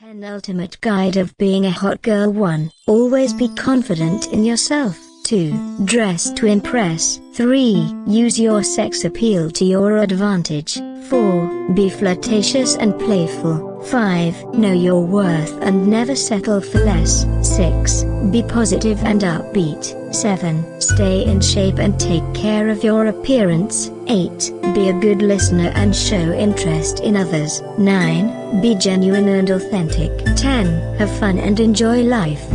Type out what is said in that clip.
10 Ultimate Guide of Being a Hot Girl 1. Always be confident in yourself. 2. Dress to impress. 3. Use your sex appeal to your advantage. 4. Be flirtatious and playful. 5. Know your worth and never settle for less. 6. Be positive and upbeat. 7. Stay in shape and take care of your appearance. 8. Be a good listener and show interest in others. 9. Be genuine and authentic. 10. Have fun and enjoy life.